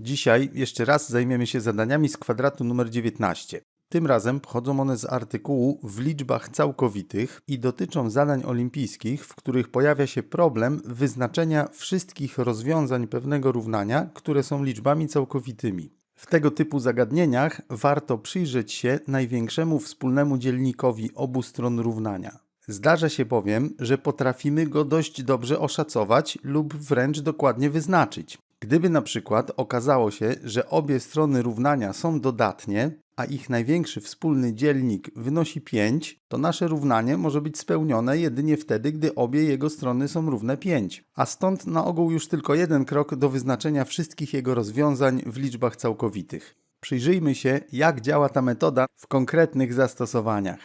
Dzisiaj jeszcze raz zajmiemy się zadaniami z kwadratu numer 19. Tym razem pochodzą one z artykułu w liczbach całkowitych i dotyczą zadań olimpijskich, w których pojawia się problem wyznaczenia wszystkich rozwiązań pewnego równania, które są liczbami całkowitymi. W tego typu zagadnieniach warto przyjrzeć się największemu wspólnemu dzielnikowi obu stron równania. Zdarza się bowiem, że potrafimy go dość dobrze oszacować lub wręcz dokładnie wyznaczyć. Gdyby na przykład okazało się, że obie strony równania są dodatnie, a ich największy wspólny dzielnik wynosi 5, to nasze równanie może być spełnione jedynie wtedy, gdy obie jego strony są równe 5. A stąd na ogół już tylko jeden krok do wyznaczenia wszystkich jego rozwiązań w liczbach całkowitych. Przyjrzyjmy się, jak działa ta metoda w konkretnych zastosowaniach.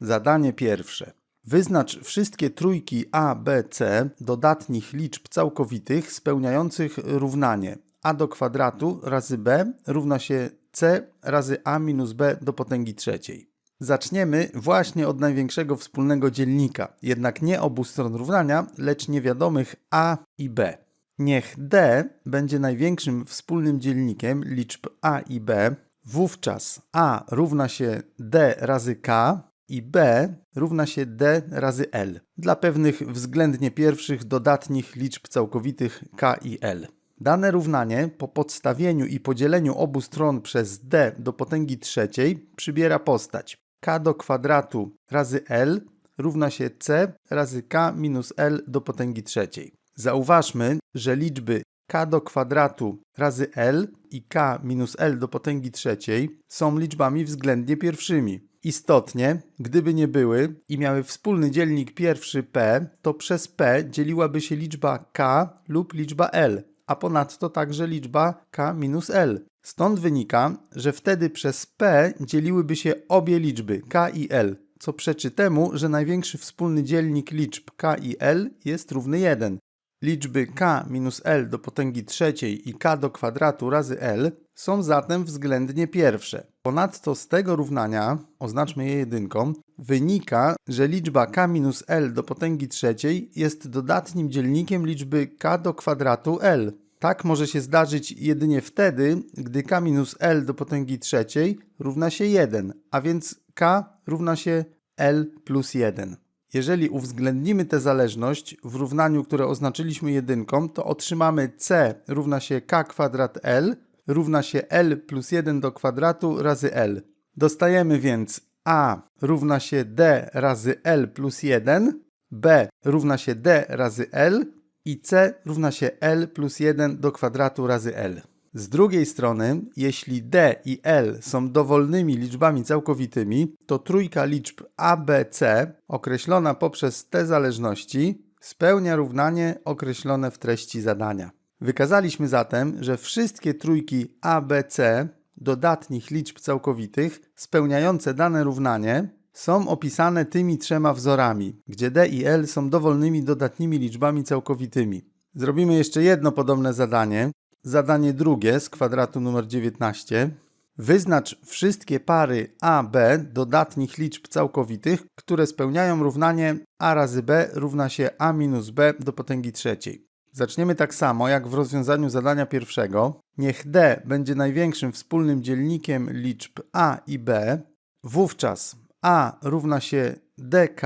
Zadanie pierwsze. Wyznacz wszystkie trójki a, b, c dodatnich liczb całkowitych spełniających równanie a do kwadratu razy b równa się c razy a minus b do potęgi trzeciej. Zaczniemy właśnie od największego wspólnego dzielnika, jednak nie obu stron równania, lecz niewiadomych a i b. Niech d będzie największym wspólnym dzielnikiem liczb a i b, wówczas a równa się d razy k, i b równa się d razy l dla pewnych względnie pierwszych dodatnich liczb całkowitych k i l. Dane równanie po podstawieniu i podzieleniu obu stron przez d do potęgi trzeciej przybiera postać k do kwadratu razy l równa się c razy k minus l do potęgi trzeciej. Zauważmy, że liczby k do kwadratu razy l i k minus l do potęgi trzeciej są liczbami względnie pierwszymi. Istotnie, gdyby nie były i miały wspólny dzielnik pierwszy p, to przez p dzieliłaby się liczba k lub liczba l, a ponadto także liczba k minus l. Stąd wynika, że wtedy przez p dzieliłyby się obie liczby k i l, co przeczy temu, że największy wspólny dzielnik liczb k i l jest równy 1. Liczby k minus l do potęgi trzeciej i k do kwadratu razy l są zatem względnie pierwsze. Ponadto z tego równania, oznaczmy je jedynką, wynika, że liczba k minus l do potęgi trzeciej jest dodatnim dzielnikiem liczby k do kwadratu l. Tak może się zdarzyć jedynie wtedy, gdy k minus l do potęgi trzeciej równa się 1, a więc k równa się l plus 1. Jeżeli uwzględnimy tę zależność w równaniu, które oznaczyliśmy jedynką, to otrzymamy c równa się k kwadrat l równa się l plus 1 do kwadratu razy l. Dostajemy więc a równa się d razy l plus 1, b równa się d razy l i c równa się l plus 1 do kwadratu razy l. Z drugiej strony, jeśli d i l są dowolnymi liczbami całkowitymi, to trójka liczb a, b, c określona poprzez te zależności spełnia równanie określone w treści zadania. Wykazaliśmy zatem, że wszystkie trójki a, b, c dodatnich liczb całkowitych spełniające dane równanie są opisane tymi trzema wzorami, gdzie d i l są dowolnymi dodatnimi liczbami całkowitymi. Zrobimy jeszcze jedno podobne zadanie, Zadanie drugie z kwadratu numer 19. Wyznacz wszystkie pary a, b dodatnich liczb całkowitych, które spełniają równanie a razy b równa się a minus b do potęgi trzeciej. Zaczniemy tak samo jak w rozwiązaniu zadania pierwszego. Niech d będzie największym wspólnym dzielnikiem liczb a i b. Wówczas a równa się dk,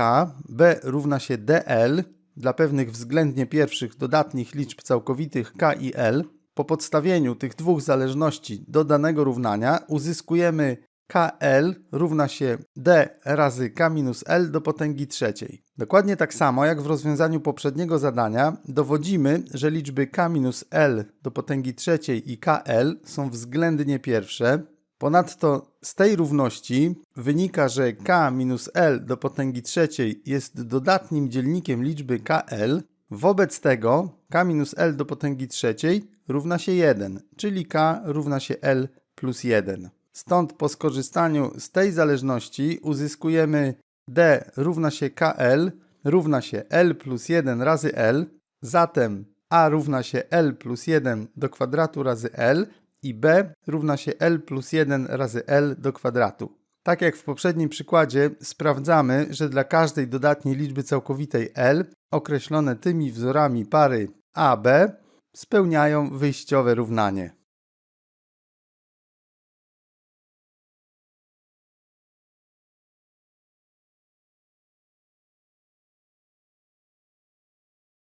b równa się dl dla pewnych względnie pierwszych dodatnich liczb całkowitych k i l po podstawieniu tych dwóch zależności do danego równania uzyskujemy KL równa się D razy K minus L do potęgi trzeciej. Dokładnie tak samo jak w rozwiązaniu poprzedniego zadania dowodzimy, że liczby K minus L do potęgi trzeciej i KL są względnie pierwsze. Ponadto z tej równości wynika, że K minus L do potęgi trzeciej jest dodatnim dzielnikiem liczby KL. Wobec tego K minus L do potęgi trzeciej równa się 1, czyli k równa się l plus 1. Stąd po skorzystaniu z tej zależności uzyskujemy d równa się kl równa się l plus 1 razy l, zatem a równa się l plus 1 do kwadratu razy l i b równa się l plus 1 razy l do kwadratu. Tak jak w poprzednim przykładzie sprawdzamy, że dla każdej dodatniej liczby całkowitej l określone tymi wzorami pary a, b spełniają wyjściowe równanie.